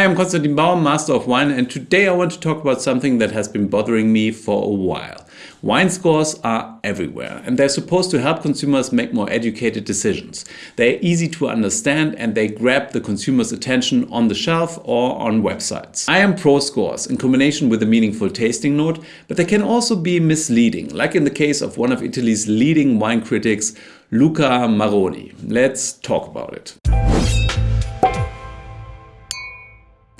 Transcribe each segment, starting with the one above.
Hi, I'm Konstantin Baum, Master of Wine, and today I want to talk about something that has been bothering me for a while. Wine scores are everywhere, and they're supposed to help consumers make more educated decisions. They're easy to understand and they grab the consumer's attention on the shelf or on websites. I am pro scores in combination with a meaningful tasting note, but they can also be misleading, like in the case of one of Italy's leading wine critics, Luca Maroni. Let's talk about it.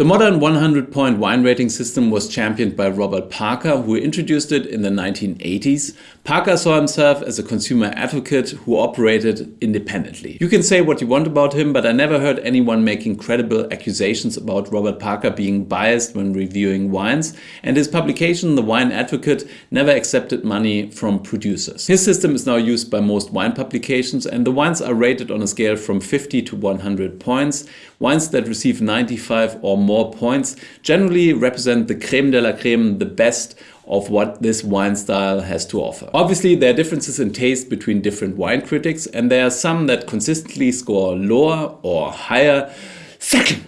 The modern 100-point wine rating system was championed by Robert Parker, who introduced it in the 1980s. Parker saw himself as a consumer advocate who operated independently. You can say what you want about him, but I never heard anyone making credible accusations about Robert Parker being biased when reviewing wines, and his publication, The Wine Advocate, never accepted money from producers. His system is now used by most wine publications, and the wines are rated on a scale from 50 to 100 points. Wines that receive 95 or more points generally represent the creme de la creme, the best of what this wine style has to offer. Obviously, there are differences in taste between different wine critics, and there are some that consistently score lower or higher. Second,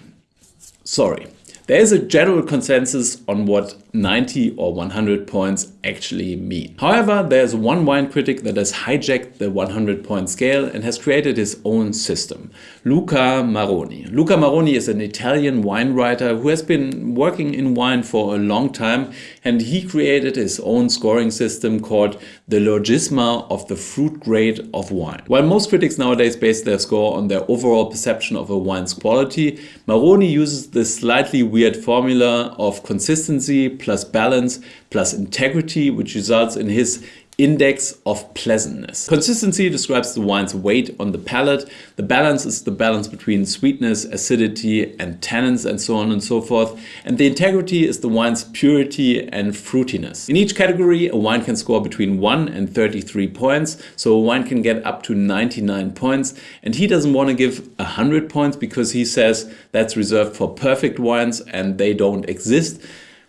sorry. There is a general consensus on what 90 or 100 points actually mean. However, there's one wine critic that has hijacked the 100 point scale and has created his own system, Luca Maroni. Luca Maroni is an Italian wine writer who has been working in wine for a long time and he created his own scoring system called the Logisma of the fruit grade of wine. While most critics nowadays base their score on their overall perception of a wine's quality, Maroni uses this slightly weird formula of consistency plus balance plus integrity, which results in his index of pleasantness. Consistency describes the wine's weight on the palate. The balance is the balance between sweetness, acidity and tannins and so on and so forth. And the integrity is the wine's purity and fruitiness. In each category, a wine can score between 1 and 33 points. So a wine can get up to 99 points. And he doesn't want to give 100 points because he says that's reserved for perfect wines and they don't exist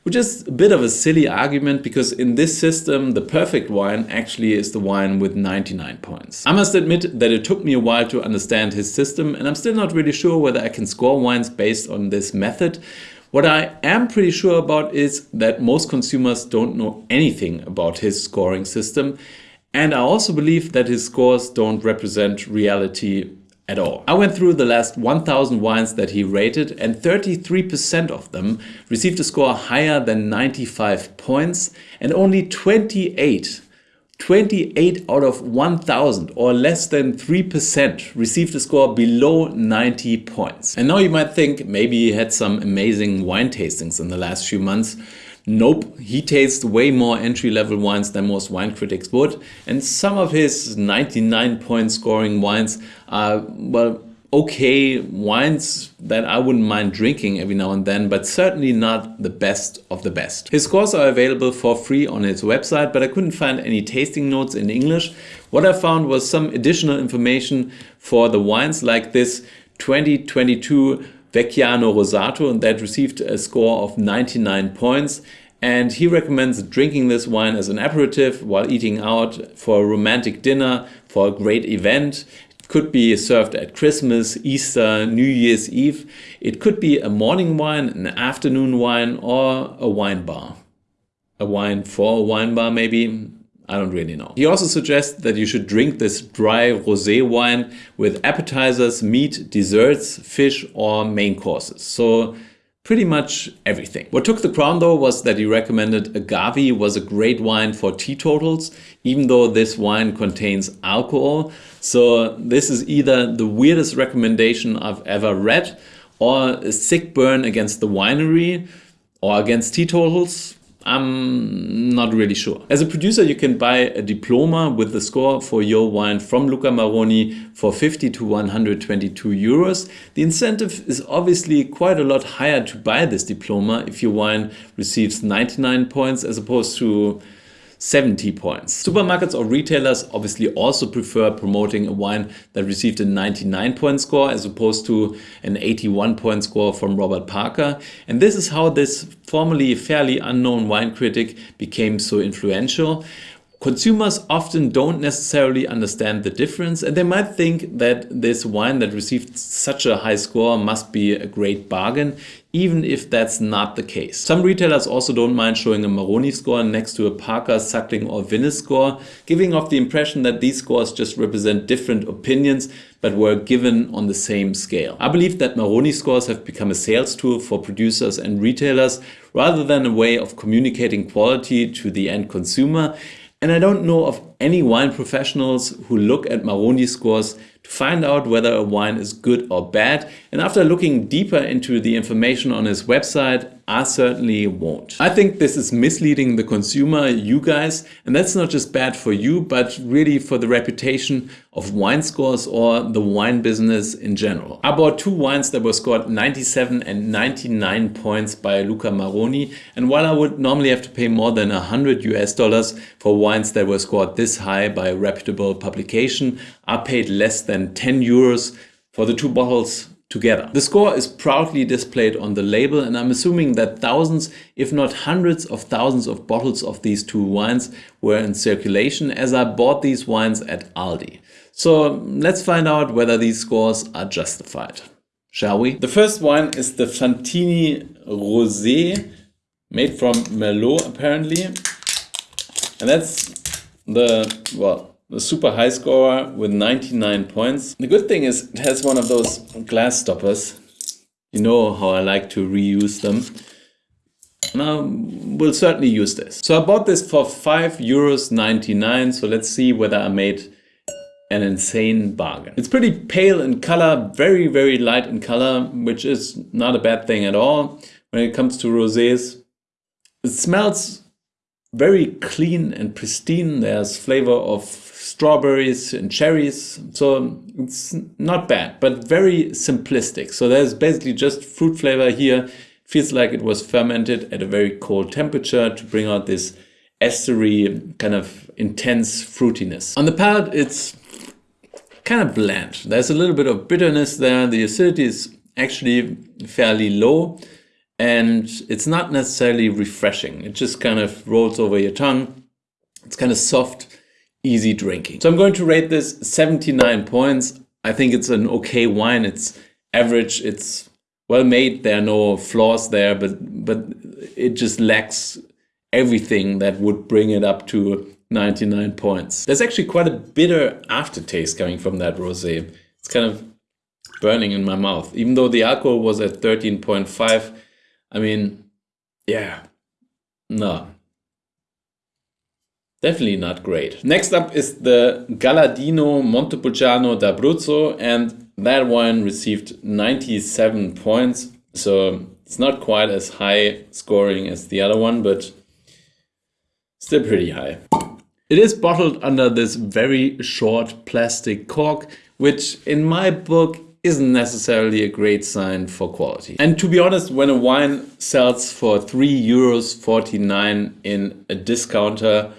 which is a bit of a silly argument because in this system the perfect wine actually is the wine with 99 points. I must admit that it took me a while to understand his system and I'm still not really sure whether I can score wines based on this method. What I am pretty sure about is that most consumers don't know anything about his scoring system and I also believe that his scores don't represent reality at all. I went through the last 1000 wines that he rated and 33% of them received a score higher than 95 points and only 28 28 out of 1000 or less than 3% received a score below 90 points. And now you might think maybe he had some amazing wine tastings in the last few months Nope, he tastes way more entry-level wines than most wine critics would, and some of his 99 point scoring wines are, well, okay wines that I wouldn't mind drinking every now and then, but certainly not the best of the best. His scores are available for free on his website, but I couldn't find any tasting notes in English. What I found was some additional information for the wines like this 2022 Vecchiano Rosato and that received a score of 99 points. And he recommends drinking this wine as an aperitif while eating out for a romantic dinner, for a great event. It could be served at Christmas, Easter, New Year's Eve. It could be a morning wine, an afternoon wine, or a wine bar. A wine for a wine bar maybe. I don't really know. He also suggests that you should drink this dry rosé wine with appetizers, meat, desserts, fish or main courses. So pretty much everything. What took the crown though was that he recommended agave was a great wine for teetotals, even though this wine contains alcohol. So this is either the weirdest recommendation I've ever read or a sick burn against the winery or against teetotals. I'm not really sure. As a producer, you can buy a diploma with the score for your wine from Luca Maroni for 50 to 122 euros. The incentive is obviously quite a lot higher to buy this diploma if your wine receives 99 points as opposed to 70 points. Supermarkets or retailers obviously also prefer promoting a wine that received a 99 point score as opposed to an 81 point score from Robert Parker. And this is how this formerly fairly unknown wine critic became so influential. Consumers often don't necessarily understand the difference and they might think that this wine that received such a high score must be a great bargain, even if that's not the case. Some retailers also don't mind showing a Maroni score next to a Parker, Suckling or Vinous score, giving off the impression that these scores just represent different opinions but were given on the same scale. I believe that Maroni scores have become a sales tool for producers and retailers rather than a way of communicating quality to the end consumer and I don't know of any wine professionals who look at Maroni scores to find out whether a wine is good or bad. And after looking deeper into the information on his website, I certainly won't. I think this is misleading the consumer, you guys, and that's not just bad for you, but really for the reputation of wine scores or the wine business in general. I bought two wines that were scored 97 and 99 points by Luca Maroni. And while I would normally have to pay more than 100 US dollars for wines that were scored this high by a reputable publication, I paid less than 10 euros for the two bottles together. The score is proudly displayed on the label and I'm assuming that thousands, if not hundreds of thousands of bottles of these two wines were in circulation as I bought these wines at Aldi. So let's find out whether these scores are justified. Shall we? The first wine is the Fantini Rosé, made from Merlot apparently. And that's the, well, the super high scorer with 99 points. The good thing is it has one of those glass stoppers. You know how I like to reuse them. Now we'll certainly use this. So I bought this for 5 euros 99. So let's see whether I made an insane bargain. It's pretty pale in color, very, very light in color, which is not a bad thing at all when it comes to rosés. It smells very clean and pristine. There's flavor of strawberries and cherries. So it's not bad, but very simplistic. So there's basically just fruit flavor here. Feels like it was fermented at a very cold temperature to bring out this estery kind of intense fruitiness. On the palate, it's kind of bland. There's a little bit of bitterness there. The acidity is actually fairly low and it's not necessarily refreshing. It just kind of rolls over your tongue. It's kind of soft easy drinking. So I'm going to rate this 79 points. I think it's an okay wine. It's average. It's well made. There are no flaws there, but but it just lacks everything that would bring it up to 99 points. There's actually quite a bitter aftertaste coming from that rosé. It's kind of burning in my mouth. Even though the alcohol was at 13.5, I mean, yeah, no, Definitely not great. Next up is the Galladino Montepulciano d'Abruzzo and that one received 97 points. So it's not quite as high scoring as the other one, but still pretty high. It is bottled under this very short plastic cork, which in my book isn't necessarily a great sign for quality. And to be honest, when a wine sells for 3 euros 49 in a discounter,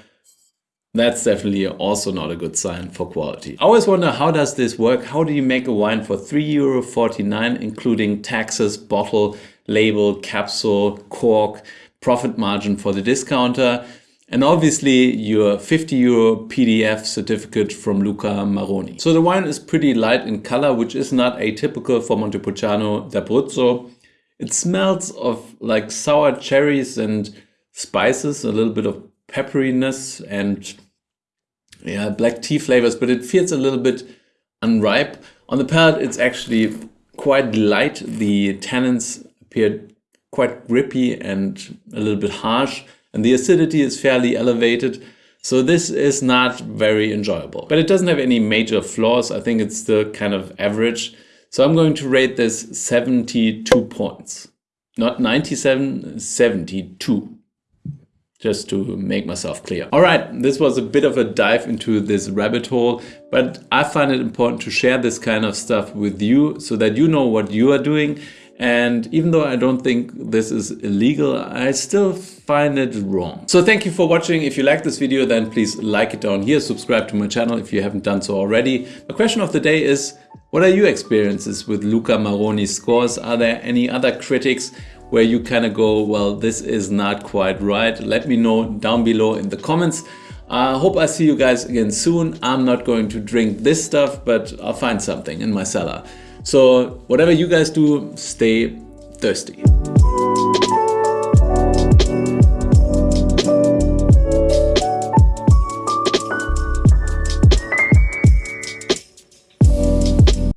that's definitely also not a good sign for quality. I always wonder how does this work? How do you make a wine for 3 euro 49 including taxes, bottle, label, capsule, cork, profit margin for the discounter and obviously your 50 euro PDF certificate from Luca Maroni. So the wine is pretty light in color, which is not atypical for Montepulciano d'Abruzzo. It smells of like sour cherries and spices, a little bit of pepperiness and yeah, black tea flavors, but it feels a little bit unripe. On the palate, it's actually quite light. The tannins appear quite grippy and a little bit harsh, and the acidity is fairly elevated. So this is not very enjoyable, but it doesn't have any major flaws. I think it's still kind of average. So I'm going to rate this 72 points, not 97, 72 just to make myself clear. All right, this was a bit of a dive into this rabbit hole, but I find it important to share this kind of stuff with you so that you know what you are doing. And even though I don't think this is illegal, I still find it wrong. So thank you for watching. If you like this video, then please like it down here. Subscribe to my channel if you haven't done so already. The question of the day is, what are your experiences with Luca Maroni's scores? Are there any other critics where you kind of go, well, this is not quite right. Let me know down below in the comments. I hope I see you guys again soon. I'm not going to drink this stuff, but I'll find something in my cellar. So whatever you guys do, stay thirsty.